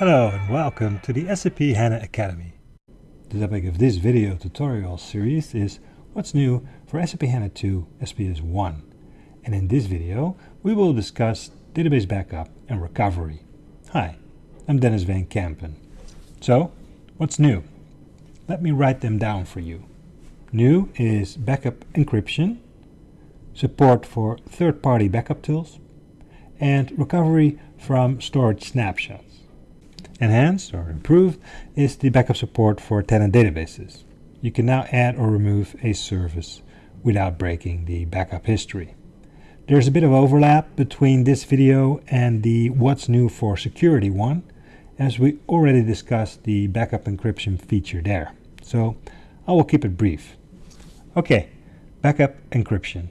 Hello and welcome to the SAP HANA Academy. The topic of this video tutorial series is what's new for SAP HANA 2 SPS 1. And in this video we will discuss database backup and recovery. Hi, I'm Denys Van Kempen. So, what's new? Let me write them down for you. New is backup encryption, support for third-party backup tools, and recovery from storage snapshots. Enhanced or improved is the backup support for tenant databases. You can now add or remove a service without breaking the backup history. There's a bit of overlap between this video and the what's new for security one, as we already discussed the backup encryption feature there. So I will keep it brief. Okay, backup encryption.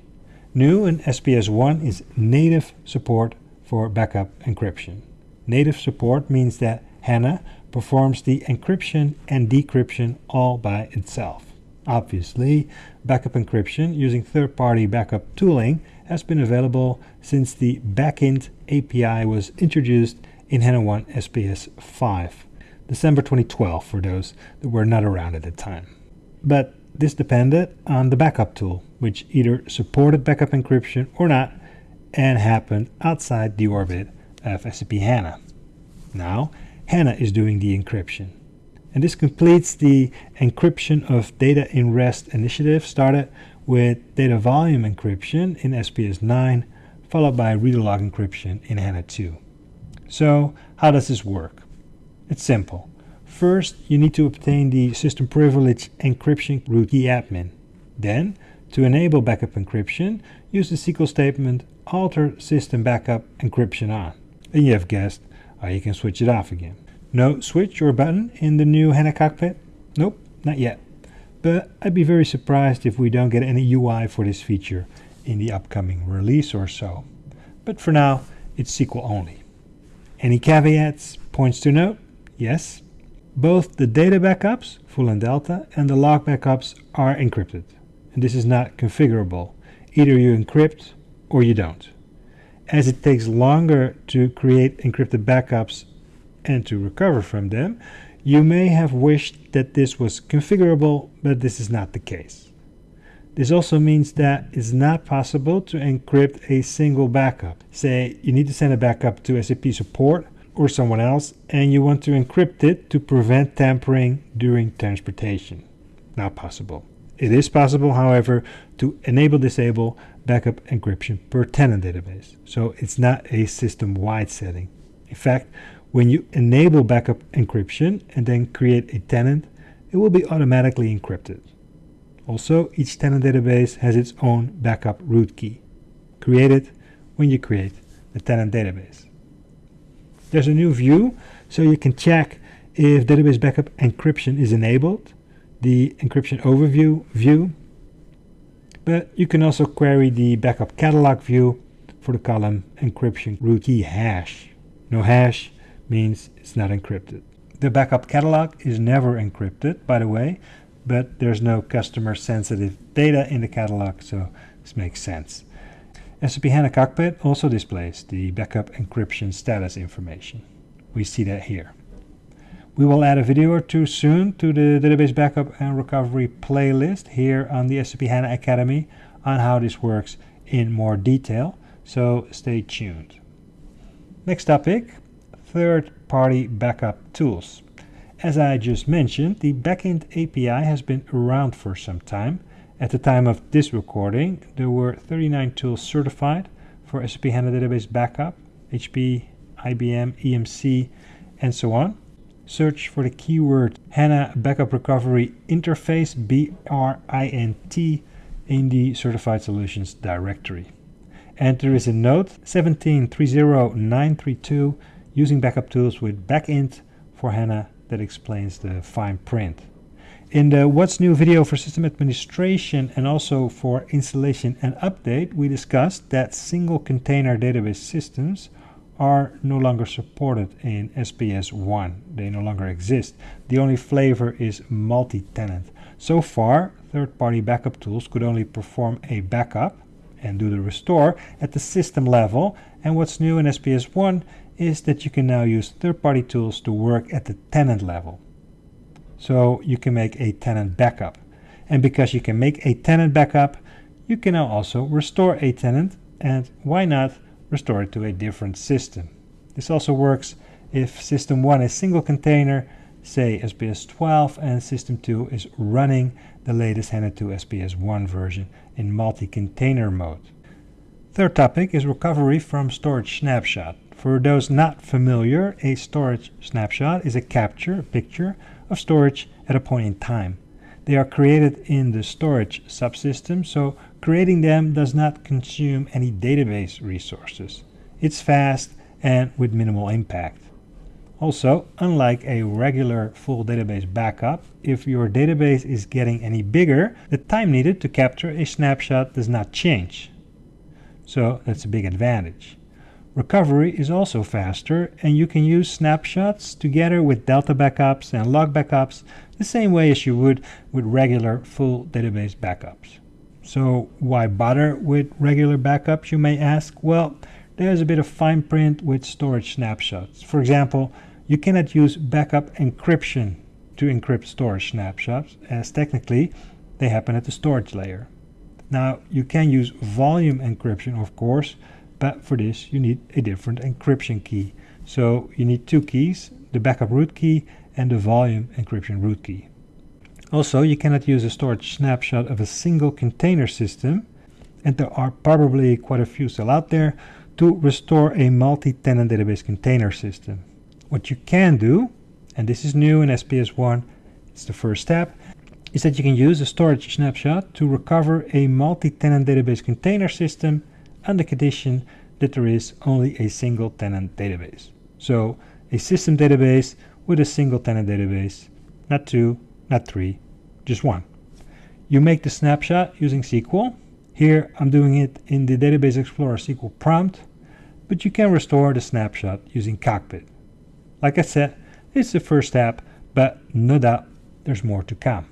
New in SPS 1 is native support for backup encryption. Native support means that HANA performs the encryption and decryption all by itself. Obviously, backup encryption using third-party backup tooling has been available since the Backint API was introduced in HANA 1 SPS 5, December 2012 for those that were not around at the time. But this depended on the backup tool, which either supported backup encryption or not, and happened outside the orbit of SAP HANA. Now, HANA is doing the encryption. And this completes the encryption of data in REST initiative started with data volume encryption in SPS 9, followed by redo log encryption in HANA 2. So how does this work? It's simple. First, you need to obtain the system privilege encryption root key admin. Then, to enable backup encryption, use the SQL statement alter system backup encryption on. And you have guessed, uh, you can switch it off again. No switch or button in the new HANA cockpit? Nope, not yet. But I'd be very surprised if we don't get any UI for this feature in the upcoming release or so. But for now, it's SQL only. Any caveats, points to note? Yes. Both the data backups, full and delta, and the log backups are encrypted. And this is not configurable. Either you encrypt or you don't as it takes longer to create encrypted backups and to recover from them, you may have wished that this was configurable, but this is not the case. This also means that it's not possible to encrypt a single backup. Say you need to send a backup to SAP support or someone else and you want to encrypt it to prevent tampering during transportation. Not possible. It is possible, however, to enable disable backup encryption per tenant database. So it's not a system-wide setting. In fact, when you enable backup encryption and then create a tenant, it will be automatically encrypted. Also, each tenant database has its own backup root key. created when you create the tenant database. There's a new view, so you can check if database backup encryption is enabled the encryption overview view, but you can also query the backup catalog view for the column encryption root key hash. No hash means it's not encrypted. The backup catalog is never encrypted, by the way, but there's no customer sensitive data in the catalog, so this makes sense. SAP HANA Cockpit also displays the backup encryption status information. We see that here. We will add a video or two soon to the database backup and recovery playlist here on the SAP HANA Academy on how this works in more detail, so stay tuned. Next topic, third-party backup tools. As I just mentioned, the Backint API has been around for some time. At the time of this recording, there were 39 tools certified for SAP HANA Database Backup, HP, IBM, EMC, and so on search for the keyword HANA Backup Recovery Interface BRINT in the Certified Solutions directory. And there is a note 1730932 using backup tools with Backint for HANA that explains the fine print. In the What's New video for system administration and also for installation and update, we discussed that single container database systems are no longer supported in SPS 1. They no longer exist. The only flavor is multi-tenant. So far, third-party backup tools could only perform a backup and do the restore at the system level. And what's new in SPS 1 is that you can now use third-party tools to work at the tenant level. So you can make a tenant backup. And because you can make a tenant backup, you can now also restore a tenant and why not restore it to a different system. This also works if system 1 is single container, say SPS 12, and system 2 is running the latest HANA 2 SPS 1 version in multi-container mode. Third topic is recovery from storage snapshot. For those not familiar, a storage snapshot is a capture, a picture, of storage at a point in time. They are created in the storage subsystem, so creating them does not consume any database resources. It's fast and with minimal impact. Also, unlike a regular full database backup, if your database is getting any bigger, the time needed to capture a snapshot does not change. So that's a big advantage. Recovery is also faster and you can use snapshots together with Delta backups and log backups the same way as you would with regular full database backups. So why bother with regular backups you may ask? Well, there's a bit of fine print with storage snapshots. For example, you cannot use backup encryption to encrypt storage snapshots as technically they happen at the storage layer. Now you can use volume encryption of course but for this you need a different encryption key. So you need two keys, the backup root key and the volume encryption root key. Also, you cannot use a storage snapshot of a single container system, and there are probably quite a few still out there, to restore a multi-tenant database container system. What you can do, and this is new in SPS 1, it's the first step, is that you can use a storage snapshot to recover a multi-tenant database container system under the condition that there is only a single tenant database. So a system database with a single tenant database, not two, not three, just one. You make the snapshot using SQL. Here I'm doing it in the Database Explorer SQL prompt, but you can restore the snapshot using Cockpit. Like I said, it's the first step, but no doubt there's more to come.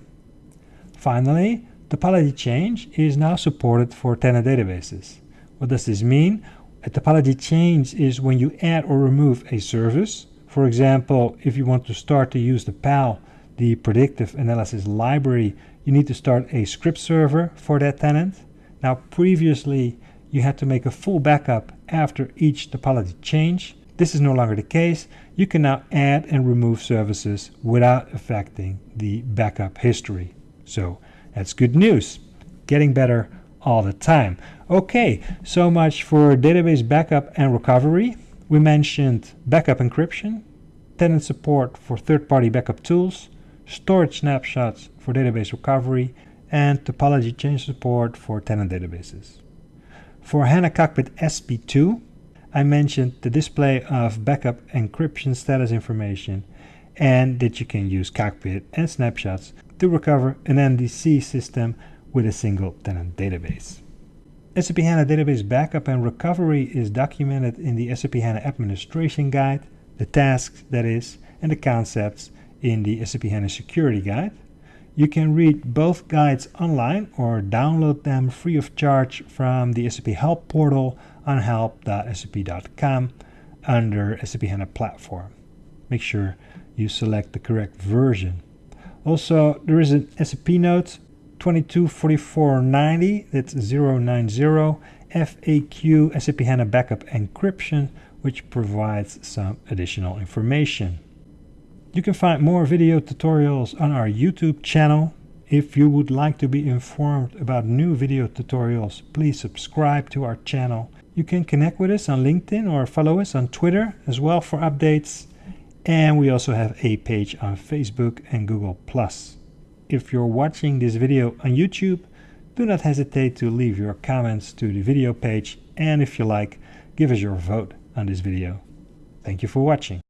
Finally, topology change is now supported for tenant databases. What does this mean? A topology change is when you add or remove a service. For example, if you want to start to use the PAL, the predictive analysis library, you need to start a script server for that tenant. Now previously you had to make a full backup after each topology change. This is no longer the case. You can now add and remove services without affecting the backup history. So that's good news. Getting better all the time. Okay, so much for database backup and recovery. We mentioned backup encryption, tenant support for third-party backup tools, storage snapshots for database recovery, and topology change support for tenant databases. For HANA Cockpit SP2, I mentioned the display of backup encryption status information and that you can use Cockpit and snapshots to recover an MDC system with a single tenant database. SAP HANA Database Backup and Recovery is documented in the SAP HANA Administration Guide, the tasks that is, and the concepts in the SAP HANA Security Guide. You can read both guides online or download them free of charge from the SAP Help portal on help.sap.com under SAP HANA Platform. Make sure you select the correct version. Also, there is an SAP note 224490, that's 090, FAQ SAP HANA Backup Encryption, which provides some additional information. You can find more video tutorials on our YouTube channel. If you would like to be informed about new video tutorials, please subscribe to our channel. You can connect with us on LinkedIn or follow us on Twitter as well for updates. And we also have a page on Facebook and Google+. If you're watching this video on YouTube, do not hesitate to leave your comments to the video page and if you like, give us your vote on this video. Thank you for watching.